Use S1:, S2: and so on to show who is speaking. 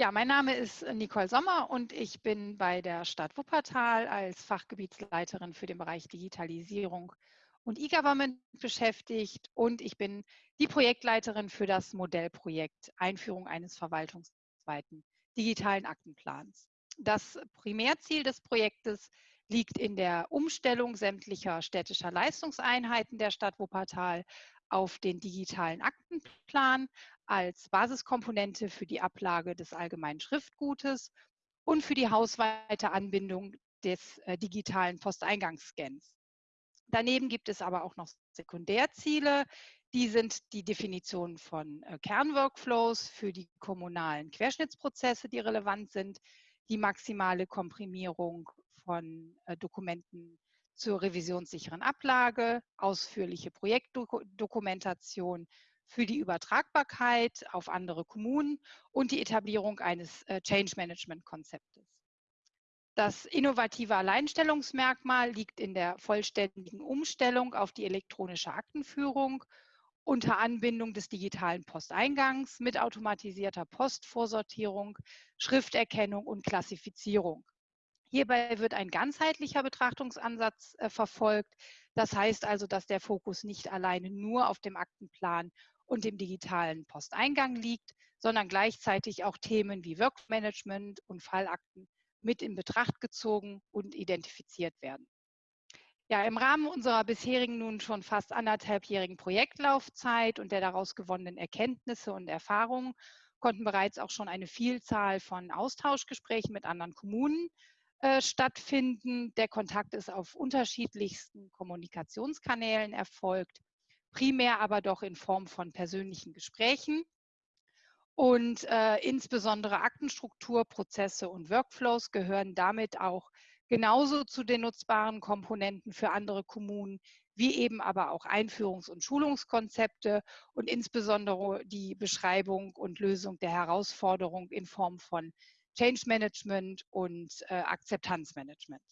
S1: Ja, mein Name ist Nicole Sommer und ich bin bei der Stadt Wuppertal als Fachgebietsleiterin für den Bereich Digitalisierung und E-Government beschäftigt und ich bin die Projektleiterin für das Modellprojekt Einführung eines verwaltungsweiten digitalen Aktenplans. Das Primärziel des Projektes liegt in der Umstellung sämtlicher städtischer Leistungseinheiten der Stadt Wuppertal auf den digitalen Aktenplan als Basiskomponente für die Ablage des allgemeinen Schriftgutes und für die hausweite Anbindung des äh, digitalen Posteingangsscans. Daneben gibt es aber auch noch Sekundärziele. Die sind die Definition von äh, Kernworkflows für die kommunalen Querschnittsprozesse, die relevant sind, die maximale Komprimierung von äh, Dokumenten zur revisionssicheren Ablage, ausführliche Projektdokumentation für die Übertragbarkeit auf andere Kommunen und die Etablierung eines äh, Change Management Konzeptes. Das innovative Alleinstellungsmerkmal liegt in der vollständigen Umstellung auf die elektronische Aktenführung unter Anbindung des digitalen Posteingangs mit automatisierter Postvorsortierung, Schrifterkennung und Klassifizierung. Hierbei wird ein ganzheitlicher Betrachtungsansatz äh, verfolgt. Das heißt also, dass der Fokus nicht alleine nur auf dem Aktenplan und dem digitalen Posteingang liegt, sondern gleichzeitig auch Themen wie Workmanagement und Fallakten mit in Betracht gezogen und identifiziert werden. Ja, im Rahmen unserer bisherigen nun schon fast anderthalbjährigen Projektlaufzeit und der daraus gewonnenen Erkenntnisse und Erfahrungen konnten bereits auch schon eine Vielzahl von Austauschgesprächen mit anderen Kommunen äh, stattfinden. Der Kontakt ist auf unterschiedlichsten Kommunikationskanälen erfolgt, primär aber doch in Form von persönlichen Gesprächen. Und äh, insbesondere Aktenstruktur, Prozesse und Workflows gehören damit auch genauso zu den nutzbaren Komponenten für andere Kommunen, wie eben aber auch Einführungs- und Schulungskonzepte und insbesondere die Beschreibung und Lösung der Herausforderung in Form von Change Management und äh, Akzeptanzmanagement.